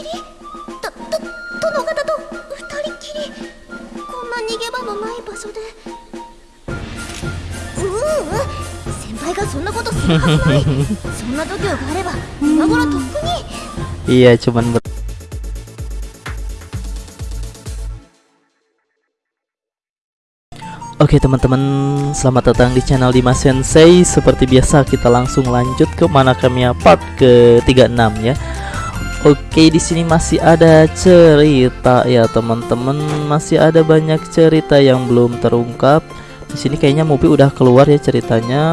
きりとと殿方と二人きりこんな逃げ場のない場所でううん先輩がそんなことするはずないそんな度胸があれば今頃とっくに Iya, cuman ber- Oke teman-teman, selamat datang di channel Dimas Sensei. Seperti biasa kita langsung lanjut ke mana kami part ke-36 ya. Oke, di sini masih ada cerita ya teman-teman, masih ada banyak cerita yang belum terungkap. Di sini kayaknya Mupi udah keluar ya ceritanya,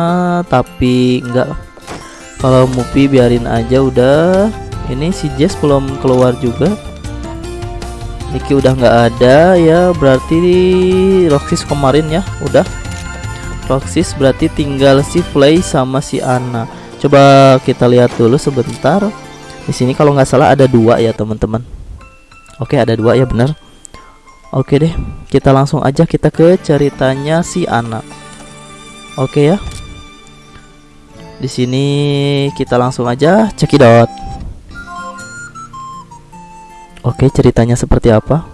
tapi enggak. Kalau Mupi biarin aja udah. Ini si Jess belum keluar juga. Niki udah nggak ada ya berarti Roxys kemarin ya udah Roxys berarti tinggal si Flay sama si Ana coba kita lihat dulu sebentar di sini kalau nggak salah ada dua ya teman-teman Oke ada dua ya bener Oke deh kita langsung aja kita ke ceritanya si Ana Oke ya di sini kita langsung aja cekidot Oke, ceritanya seperti apa?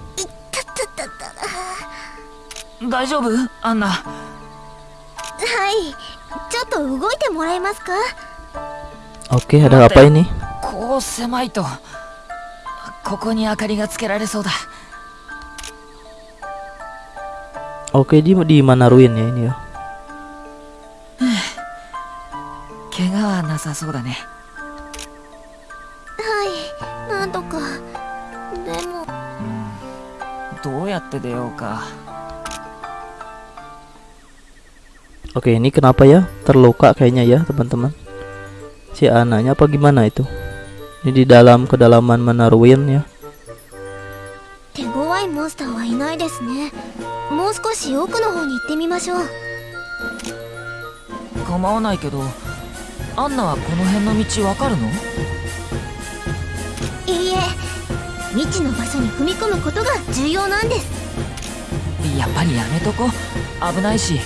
大丈夫アンナはいちょっと動いてもらえますか Oke, ada apa ini? こう狭いとここに明かりがつけられそうだ Oke, di di mana ruin ya ini ya? 怪我はなさそうだねはいなんとかでもどうやって出ようか Oke, ini kenapa ya? Terluka kayaknya ya, teman-teman. Si anaknya apa gimana itu? Ini di dalam kedalaman ya? 手強いモンスターはいないですねもう少し奥の方に行ってみましょう構わないけどアンナはこの辺の道わかるのいいえ未知の場所に踏み込むことが重要なんですやっぱりやめとこ危ないし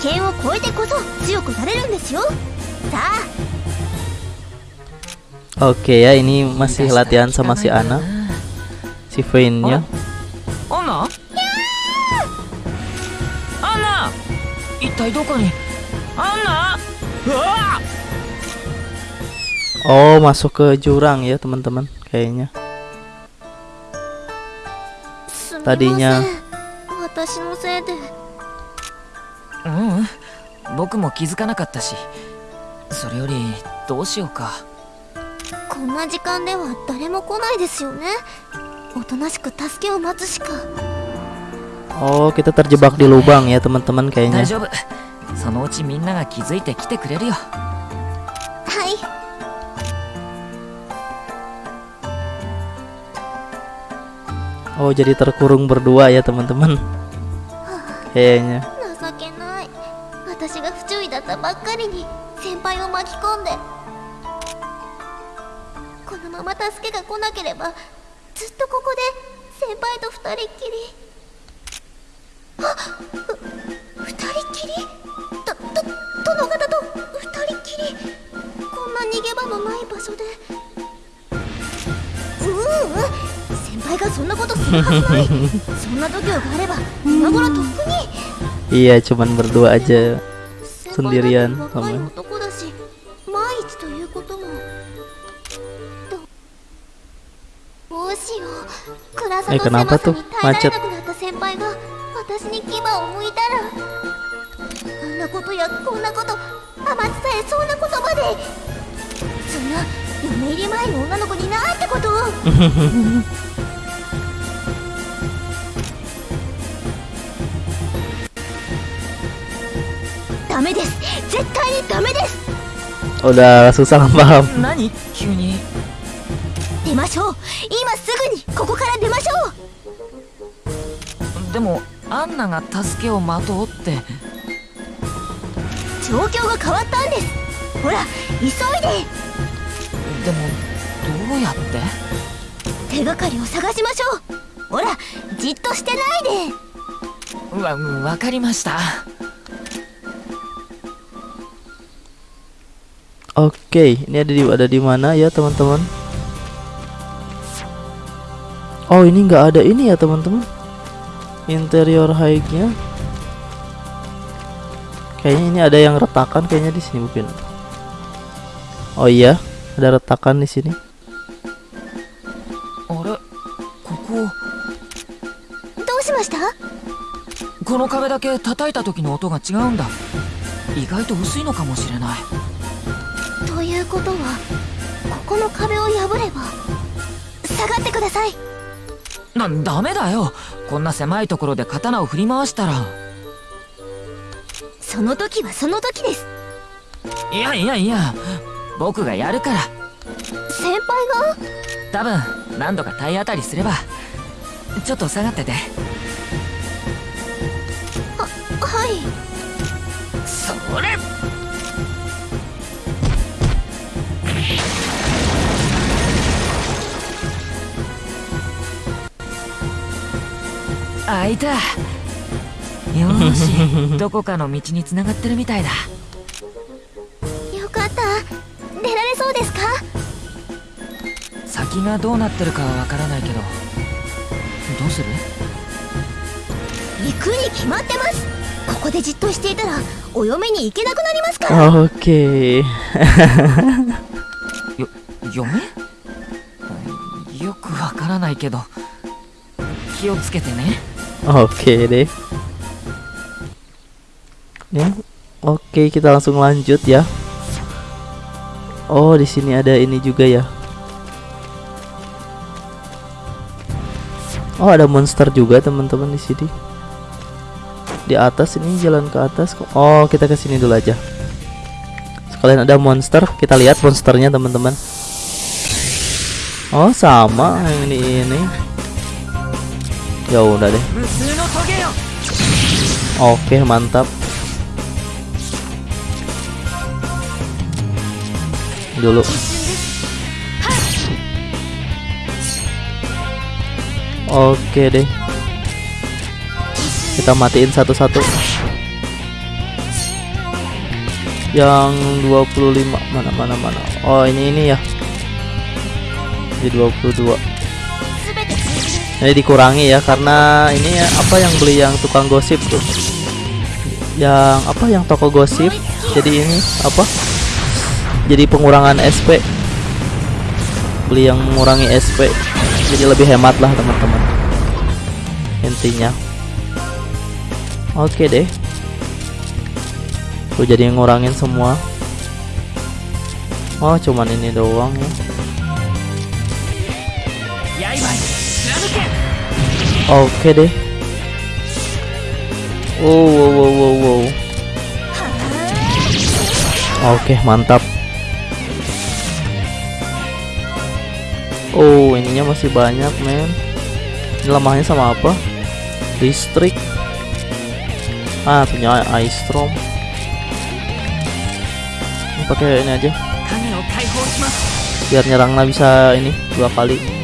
危険を超えてこそ強くなれるんですよさあ Oke ya, ini masih latihan sama si Ana, si Vayne ya. アンナアンナ一体どこにアンナうわ Oh, masuk ke jurang ya, teman-teman. Kayaknya. すみません Tadinya 私のせいでううん僕も気づかなかったしそれよりどうしようか こんな時間では誰も来ないですよねおとなしく助けを待つしか Oh, kita terjebak di lubang ya, teman-teman 大 kayaknya. そのうちみんなが気づいて来てくれるよはい Oh, jadi terkurung berdua ya, teman-teman. Kayaknya. 情けない私が不注意だこのまま助けが来なければずっとここで先輩と二人っきり。あふ二人っきり？とと殿方と？二人っきり。こんな逃げ場のない場所で。ううん先輩がそんなことするはずない。そんな度胸があれば今頃とっくに。Iya, cuman berdua aja. Sendirian sama しよ。う暗さ Eh, と狭さ?に耐えられ.なくなった先輩が私に牙を向いたら。あんなことやこんなこと甘伝えそうなことまで。そんな嫁入り前の女の子になんてことを。ダメです。絶対にダメです。Udah susah paham. 何？急に。出ましょう。今すぐにここから出ましょう。でもアンナが助けを待とうって。状況が変わったんです。ほら急いで。でもどうやって？手がかりを探しましょう。ほらじっとしてないで。わわかりました。Oke, ini ada di ada di mana ya teman-teman? Oh ini nggak ada ini ya teman-teman. Interior high-nya. Kayaknya ini ada yang retakan kayaknya di sini mungkin. Oh iya, ada retakan di sini. あれここどうしましたこの壁だけ叩いた時の音が違うんだ意外と薄いのかもしれないということはここの壁を破れば下がってください なダメだよ。こんな狭いところで刀を振り回したら。その時はその時です。いやいやいや。僕がやるから。先輩が？多分何度か体当たりすれば。ちょっと下がってて。はい。それ開いた。よーし。どこかの道に繋がってるみたいだ。よかった。出られそうですか？先がどうなってるかはわからないけど。どうする？行くに決まってます。ここでじっとしていたらお嫁に行けなくなりますから。Oke. よ嫁？よくわからないけど気をつけてね Oke deh. Ya. Oke, kita langsung lanjut ya. Oh, di sini ada ini juga ya. Oh, ada monster juga teman-teman di sini. Di atas ini jalan ke atas. kok. Oh, kita ke sini dulu aja. Sekalian ada monster, kita lihat monsternya teman-teman. Oh, sama yang ini ini ya udah deh. Oke mantap. Dulu. Oke deh. Kita matiin satu-satu. Yang 25 mana mana mana? Oh ini ini ya. Di 22 ini dikurangi ya karena ini ya, apa yang beli yang tukang gosip tuh? Yang apa yang toko gosip? Jadi ini apa? Jadi pengurangan SP beli yang mengurangi SP jadi lebih hemat lah teman-teman. Intinya. Oke deh. Tuh jadi ngurangin semua. Oh cuman ini doang ya. Oke deh. Wow wow wow wow. wow. Oke, mantap. Oh, ininya masih banyak, men. Ini lemahnya sama apa? Listrik. Ah, punya ice storm. Pakai ini aja. Biar nyerangnya bisa ini dua kali.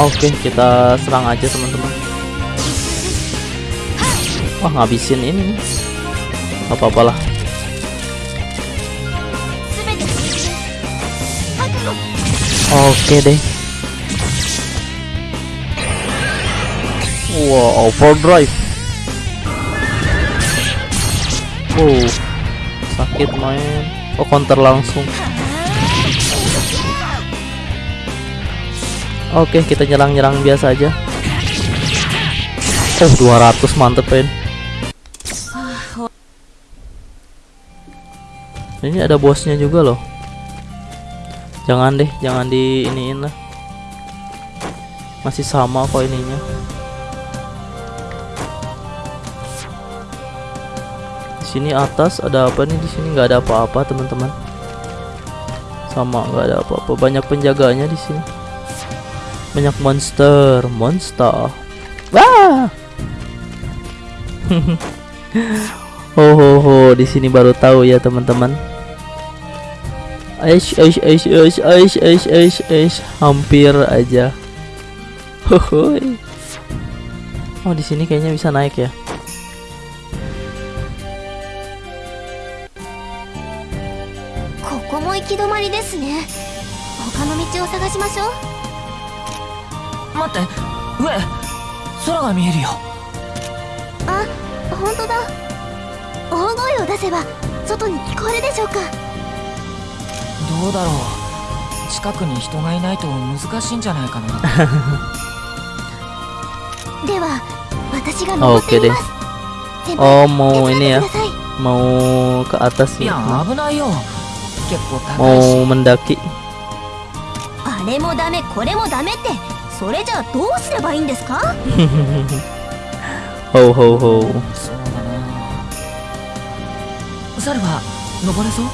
Oke, okay, kita serang aja teman-teman. Wah, ngabisin ini. Apa-apalah. Oke okay deh. Wow, overdrive. Wow, sakit main. Oh, counter langsung. Oke, kita nyerang-nyerang biasa aja. Oh, 200 mantep, Pen. Ini ada bosnya juga loh. Jangan deh, jangan di iniin lah. Masih sama kok ininya. Di sini atas ada apa nih? Di sini nggak ada apa-apa, teman-teman. Sama nggak ada apa-apa. Banyak penjaganya di sini banyak monster monster wah ho ho ho di sini baru tahu ya teman-teman Aish, aish, aish, aish, aish, aish, aish, aish, hampir aja. Hohoi. Oh, di sini kayaknya bisa naik ya. Koko mo ikidomari desu ne. Hoka no michi o sagashimashou. 待って。上空が見えるよ。あ本当だ。大声を出せば外に聞こえるでしょうか。どうだろう。近くに人がいないと難しいんじゃないかな。では私が登ってみます。Oh mau 手伝 ini っ ya てください。Mau ke atas い nih や。危ないよ。結構高いし。Mau mendaki あれもダメこれもダメってそれじゃあどうすればいいんですか Ho ho ho そうだなサルは登れそう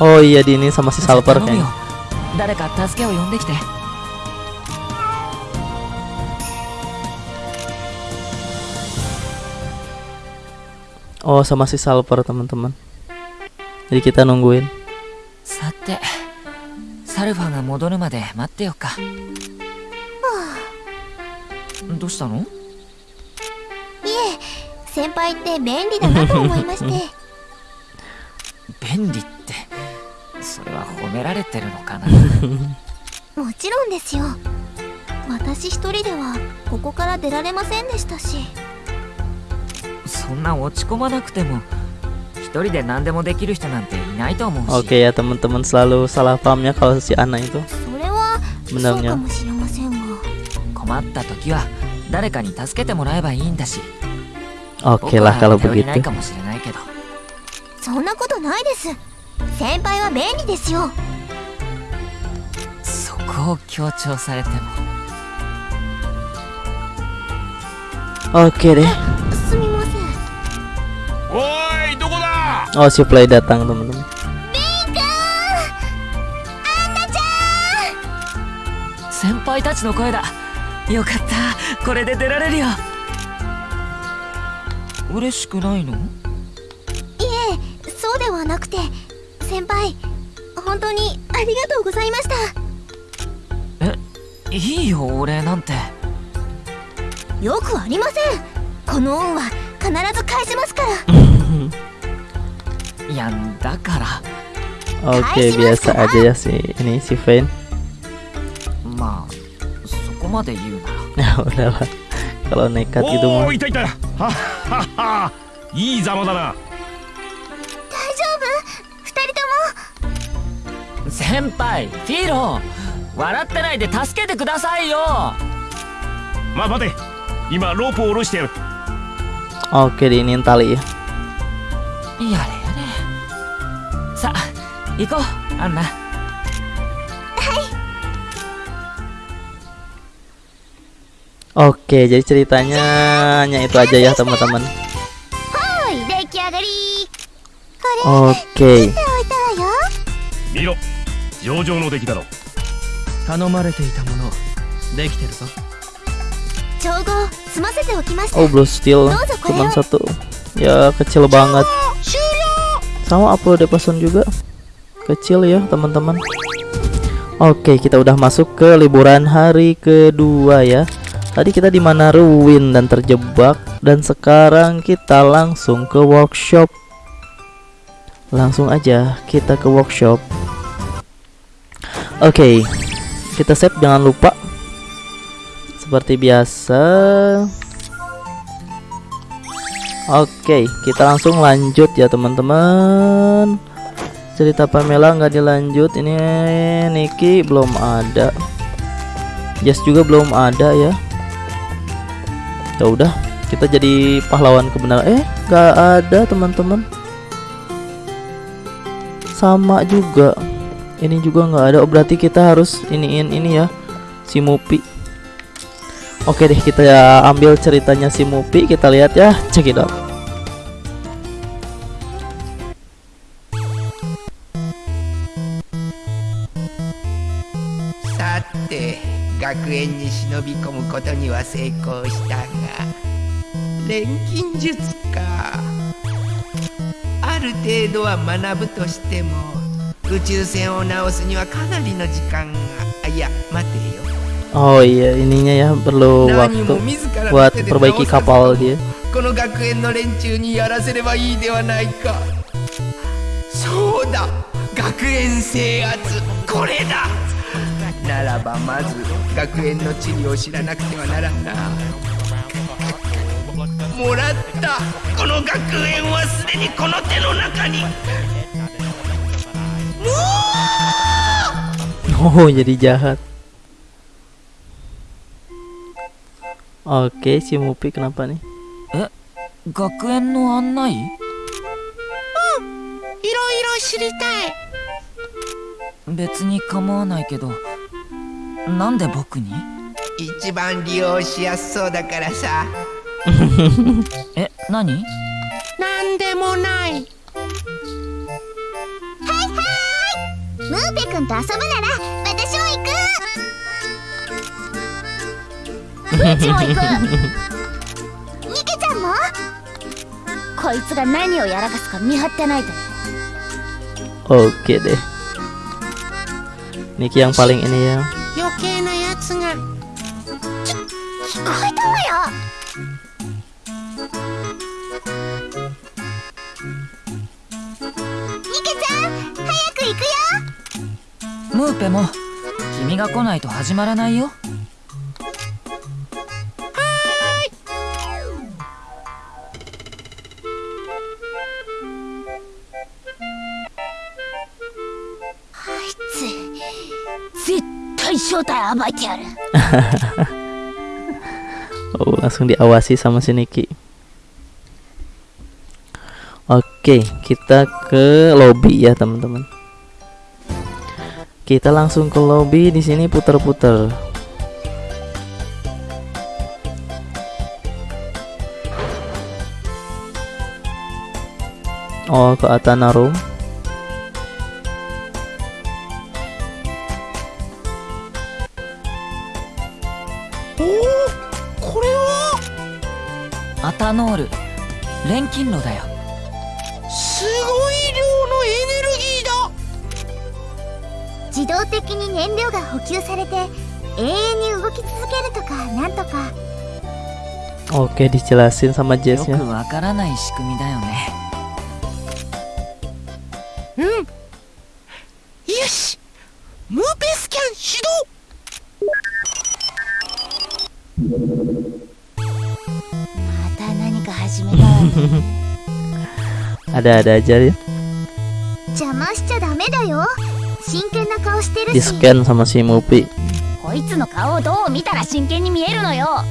Oh iya di ini sama si じゃあ Salper 頼むよ kayaknya 誰か助けを呼んできて Oh sama si Salper teman-teman Jadi kita nungguin さて サルファが戻るまで待ってよっか。どうしたの？いえ先輩って便利だなと思いまして。便利って？それは褒められてるのかな？もちろんですよ。私一人ではここから出られませんでしたし。そんな落ち込まなくても一人で何でもできる人なんていないと思うし。Oke ya teman-teman selalu salah pahamnya kalau si Ana itu. それはそう Benarnya かもしれませんが困った時は誰かに助けてもらえばいいんだし Oke 僕 lah は kalau 頼りない begitu. かもしれないけどそんなことないです先輩は便利ですよそこを強調されても Oke deh. すみませんおーい Oh si Play datang teman-teman. 先輩たちの声だよかったこれで出られるよ嬉しくないのいえそうではなくて先輩本当にありがとうございましたいいよ俺なんてよくありませんこの恩は必ず返しますからいやだから。Oke biasa aja ya si ini si Vayne まあそこまで言うなら。Ya udahlah Kalau nekat gitu お mah ーいたい。たはっはっは。いいざまだな。大丈夫？二人とも？先輩フィーロー笑ってないで助けてくださいよ。まあ待て。今ロープを下ろしてやる。Oke diinin tali ya やれやれ 行こうアンナ Oke jadi ceritanya hanya itu aja ya teman-teman はい出来上がりこれ Oke 置いたわよ見ろ上々の出来だろ頼まれていたものできてるぞ調合済ませておきました Oh blue steel Dosa, Cuman Koyo. satu Ya kecil banget Sama upload person juga Kecil ya teman-teman. Oke kita udah masuk ke liburan hari kedua ya. Tadi kita di mana? Ruin dan terjebak. Dan sekarang kita langsung ke workshop. Langsung aja kita ke workshop. Oke Kita save jangan lupa. Seperti biasa. Oke, kita langsung lanjut ya teman-teman. Cerita Pamela nggak dilanjut. Ini Niki belum ada. Jess juga belum ada ya. Ya udah, kita jadi pahlawan kebenaran. Eh, nggak ada teman-teman. Sama juga. Ini juga nggak ada. Oh, berarti kita harus iniin ini ya. Si Mupi. Oke deh kita ya ambil ceritanya si Mupi kita lihat ya check it 学園に忍び込むことには成功したが錬金術かある程度は学ぶとしても宇宙船を直すにはかなりの時間がいや待てよ Oh iya, ininya ya perlu waktu buat perbaiki kapal dia. この学園の連中にやらせればいいではないかそうだ学園制圧これだならばまず学園の地理を知らなくてはならんなもらったこの学園はすでにこの手の中に Oh, jadi jahat. Oke, si Mupi kenapa nih? え学園の案内？いろいろ知りたい別に構わないけどなんで僕に？一番利用しやすそうだからさ。え何？なんでもない。ムーペ君と遊ぶなら私も行く。うちも行くニケちゃんも？こいつが何をやらかすか見張ってないと。Oke deh. Niki yang paling ini ya. 余計なやつが。聞こえたわよ。ニケちゃん早く行くよ。ムーペも君が来ないと始まらないよ Oh, langsung diawasi sama si Niki. Oke, kita ke lobby ya, teman-teman. Kita langsung ke lobby di sini puter-puter. Oh, ke Atana Room. ノール。錬金炉だよ。すごい量のエネルギーだ。自動的に燃料が補給されて永遠に動き続けるとかなんとか。Oke, dijelasin sama よ Jess く.わからない仕組みだよね。よし。ムーペスキャン始動 Ada-ada aja ya. 邪魔しちゃダメだよ。真剣な顔してる Di し scan sama si Mupi. こいつの顔をどう見たら真剣に見えるのよ。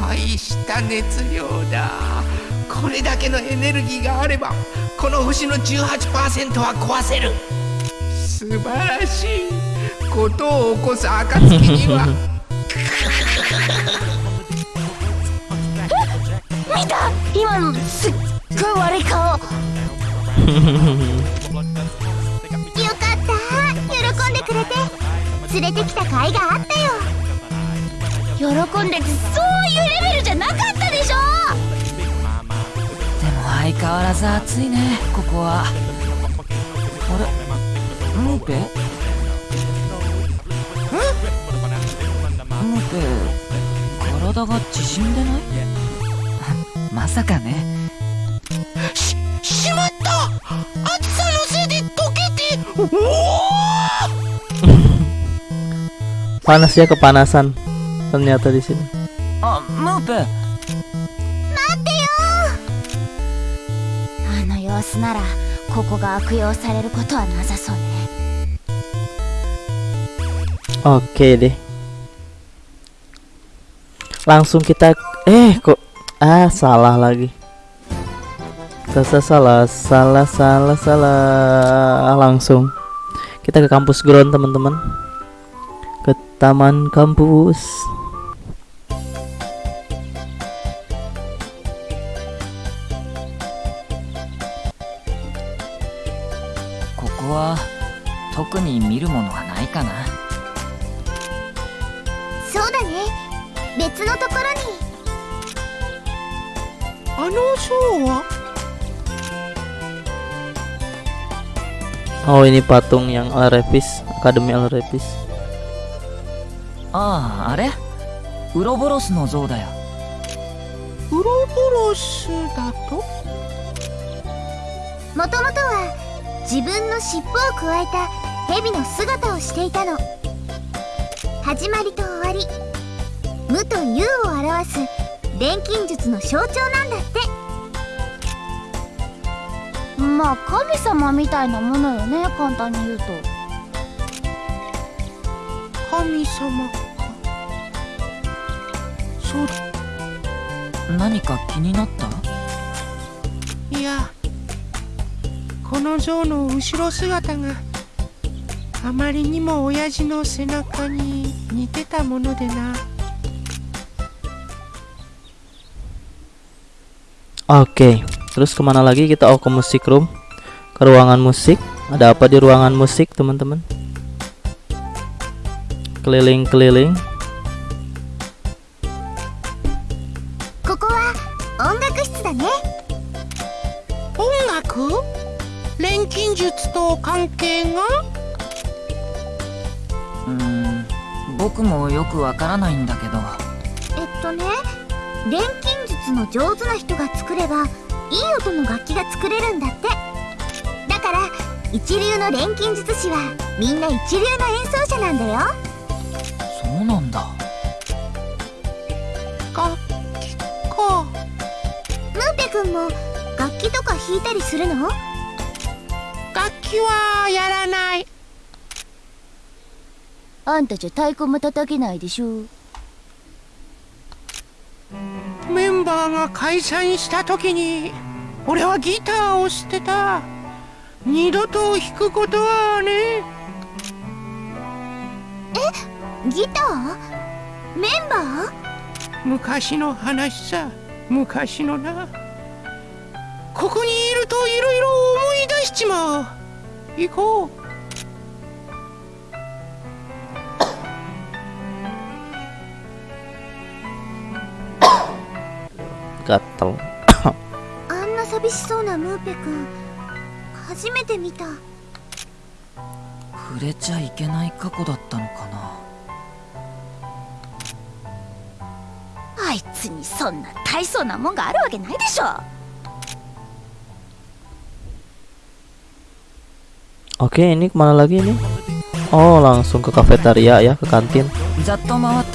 大した熱量だ。これだけのエネルギーがあればこの星の18%は壊せる。素晴らしい。ことを起こす暁には 見た。今のすっごい悪い顔。よかった。喜んでくれて。連れてきた甲斐があったよ。喜んでってそういうレベルじゃなかったでしょ。でも相変わらず暑いね。ここは。あれ？ムーペ？ムーペ体が縮んでない？まさかねししまった暑さのせいで溶けておお Panas ya kepanasan. Ternyata di sini. あムーペあの様子ならここが悪用されることはなさそうね Oke deh. Langsung kita eh kok ah salah lagi. Salah salah salah salah salah. Langsung. Kita ke kampus ground teman-teman. Ke taman kampus. Kokoa, tokuni miru mono wa nai kana? あのショーは Oh ini patung yang Arevis Akademi Elrepis あああれウロボロスの像だよウロボロスだともともとは自分の尻尾をくわえた蛇の姿をしていたの。始まりと終わり無と有を表す錬金術の象徴なんだってまあ神様みたいなものよね簡単に言うと。神様か。そう何か気になった？いやこの像の後ろ姿があまりにも親父の背中に似てたものでな。Oke, terus kemana lagi kita? Oh ke musik room, ke ruangan musik. Ada apa di ruangan musik, teman-teman? Keliling-keliling. ここは音楽室だね音楽錬金術と関係がうーん僕もよくわからないんだけどえっとね錬金術の上手な人が作れば いい音の楽器が作れるんだって。だから一流の錬金術師はみんな一流の演奏者なんだよ。そうなんだ。楽器か。ムーペ君も楽器とか弾いたりするの？楽器はやらない。あんたじゃ太鼓も叩けないでしょメンバーが解散した時に俺はギターを捨てた。二度と弾くことはね。ギター？メンバー？昔の話さ。昔のな。ここにいるといろいろ思い出しちまう。行こう Gatel. あんな寂しそうなムーペ君初めて見た触れちゃいけない過去だったのかなあいつにそんな大層なもんがあるわけないでしょ Oke, ini kemana lagi nih? Oh, langsung ke kafetaria ya, ke kantin. ざっと回っ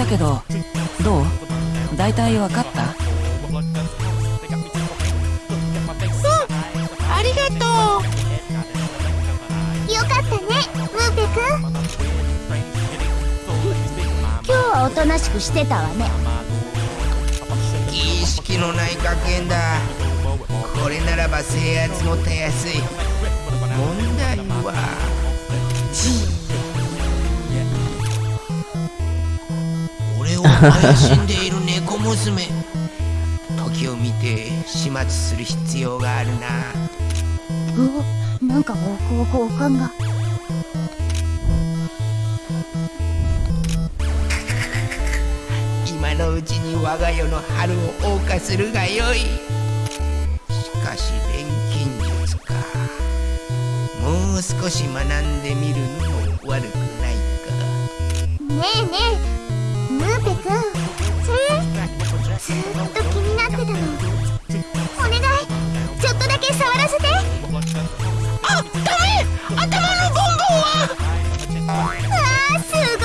となしくしてたわね。う儀式のない学園だ。これならば制圧もたやすい。問題は。俺を怪しんでいる猫娘。時を見て始末する必要があるな。おなんか方向法感がのうちに我が世の春を謳歌するがよい。しかし錬金術か。もう少し学んでみるのも悪くないか。ねえねえムーペ君ずっと気になってたの。お願い。ちょっとだけ触らせて。あダメ。頭のボンボンは。わすごい。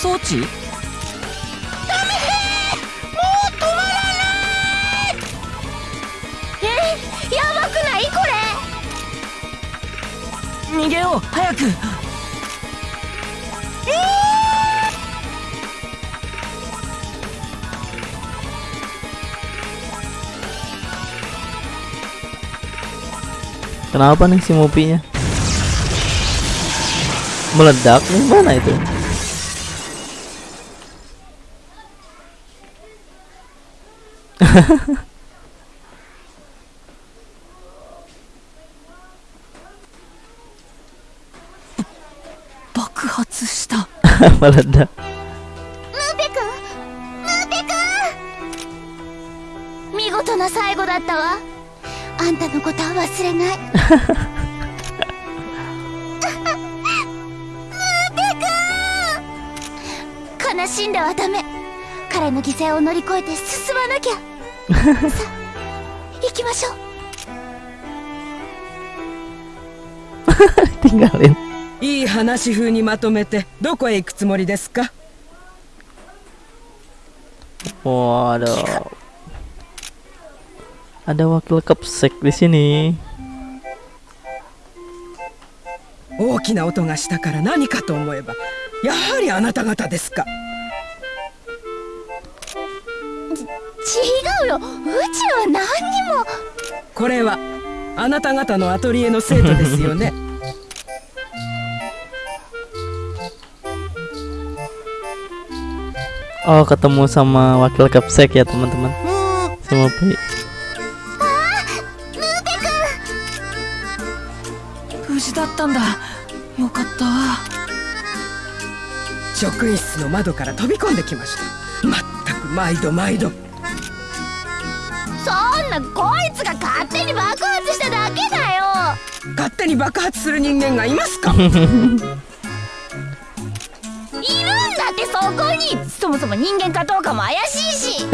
装置えやばくないこれ逃げよう早く Kenapa nih si mopinya? Meledak nih mana itu? Meledak. ムーペくんムーペくん見事な最後だったわ。あんたのことは忘れない。ムーペくん悲しんではダメ。彼の犠牲を乗り越えて進まなきゃさ あ行きましょう いい話風にまとめてどこへ行くつもりですか？Waduh. Ada wakil kapsek di sini. 大きな音がしたから何かと思えばやはりあなた方ですか違うよ。うちは何にも。これはあなた方のアトリエの生徒ですよね。Oh, ketemu sama wakil kapsek ya, teman-teman. Si Mopi. 無事だったんだ。よかった。職員室の窓から飛び込んできました。まったく毎度毎度そんなこいつが勝手に爆発しただけだよ。勝手に爆発する人間がいますか？いるんだってそこに。そもそも人間かどうかも怪しいし。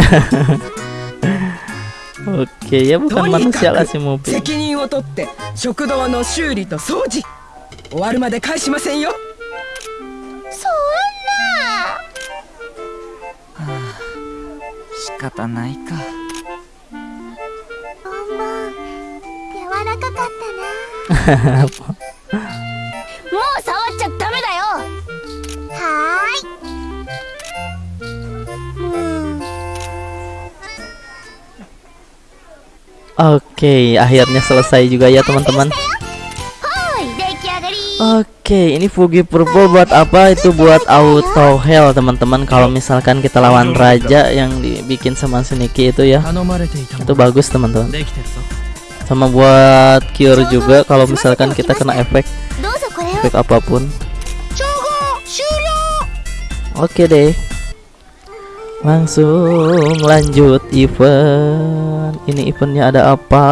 Oke, ya と bukan に manusia か lah く si Mopi. 責任を取って食堂の修理と掃除。終わるまで返しませんよ。そんな。仕方ないか もう触っちゃダメだよはーいうん Oke, akhirnya selesai juga ya, teman-teman. はい出来上がり Oke, ini Fugi Purple buat apa? Itu buat auto heal, teman-teman. Kalau misalkan kita lawan raja yang dibikin sama Seniki itu ya. 頼まれていたも Itu の bagus, teman-teman. sama buat cure juga kalau misalkan kita kena efek. Efek apa pun. Oke okay deh. Langsung lanjut event. Ini eventnya ada apa?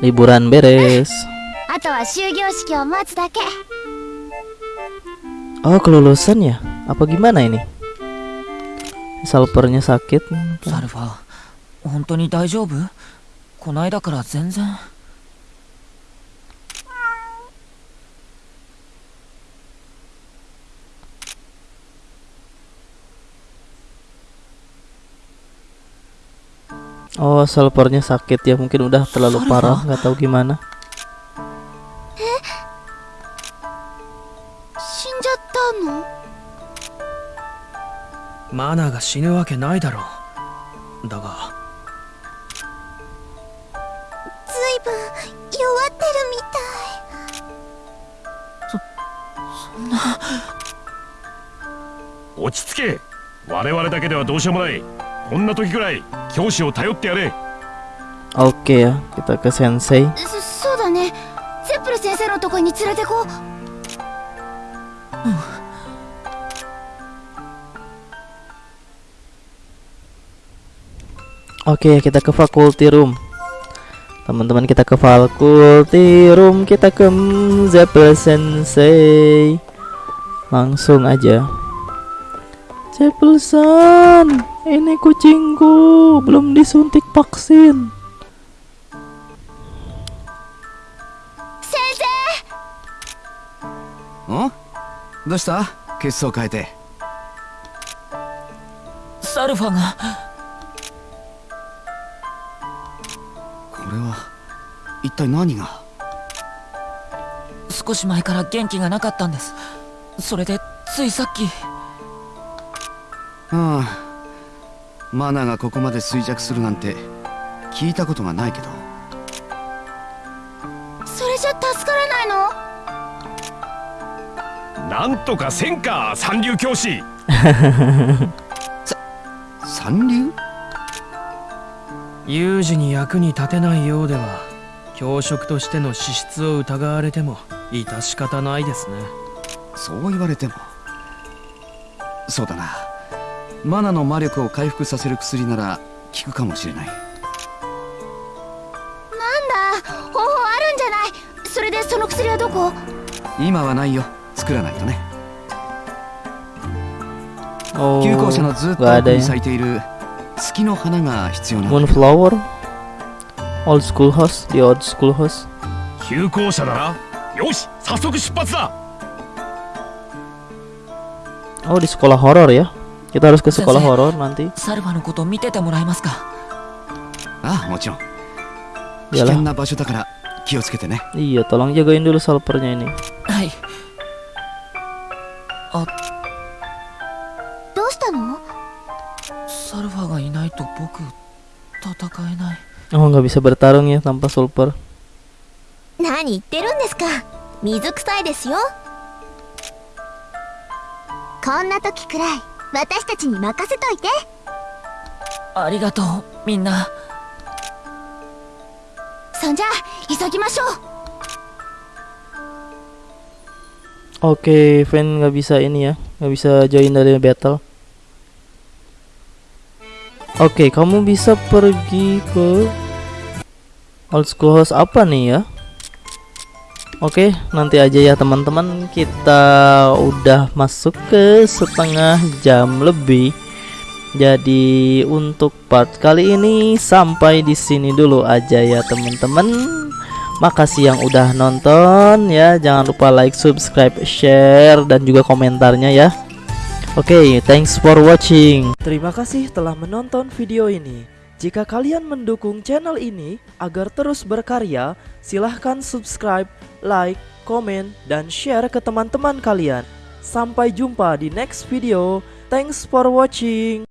Liburan beres. あとは終業式を待つだけ Oh, kelulusan ya? Apa gimana ini? Salpernya sakit. サルファ本当に大丈夫こないだから全然 Oh, salpernya sakit ya. Mungkin udah terlalu Salva? parah, nggak tahu gimana. マナが死ぬわけないだろう。だが。ずいぶん弱ってるみたい。落ち着け。我々だけではどうしようもない。こんな時くらい教師を頼ってやれ。Oke ya, kita ke sensei. そそうだね。ゼップル先生のとこに連れてこう Oke, kita ke faculty room. Teman-teman kita ke faculty room, kita ke Zeppel Sensei. Langsung aja. Zeppelson, ini kucingku belum disuntik vaksin. 先生んどうした血相変えてサルファが 体何が？少し前から元気がなかったんです。それでついさっき。あマナがここまで衰弱するなんて聞いたことがないけど。それじゃ助からないの？なんとかせんか三流教師。三流？有事に役に立てないようでは教職としての資質を疑われても致し方ないですね。そう言われても。そうだな。マナの魔力を回復させる薬なら効くかもしれない。なんだ？方法あるんじゃない？それでその薬はどこ？今はないよ。作らないとね。Oh, 旧校舎のずっと奥に.咲いている月の花が必要なんだ Moonflower？Old school house, the old school house. 休校舎だなよし早速出発だ Oh, di sekolah horor ya. Kita harus ke sekolah Sensei. horor nanti. サルファのこと見ててもらえますかああもちろん危 Iyalah. 険な場所だから気をつけてね Iya, tolong jagain dulu salpernya ini. はいどうしたのサルファがいないと僕戦えない Oh, nggak bisa bertarung ya tanpa sulper. 何言ってるんですか水臭いですよこんな時くらい私たちに任せといてありがとうみんなそんじゃ急ぎましょう Oke, Fan nggak bisa ini ya, nggak bisa join dari battle. Oke, kamu bisa pergi ke old school house apa nih ya? Oke, nanti aja ya teman-teman. Kita udah masuk ke setengah jam lebih. Jadi untuk part kali ini sampai di sini dulu aja ya teman-teman. Makasih yang udah nonton ya. Jangan lupa like, subscribe, share dan juga komentarnya ya. Oke, thanks for watching. Terima kasih telah menonton video ini. Jika kalian mendukung channel ini agar terus berkarya, silahkan subscribe, like, komen, dan share ke teman-teman kalian. Sampai jumpa di next video. Thanks for watching.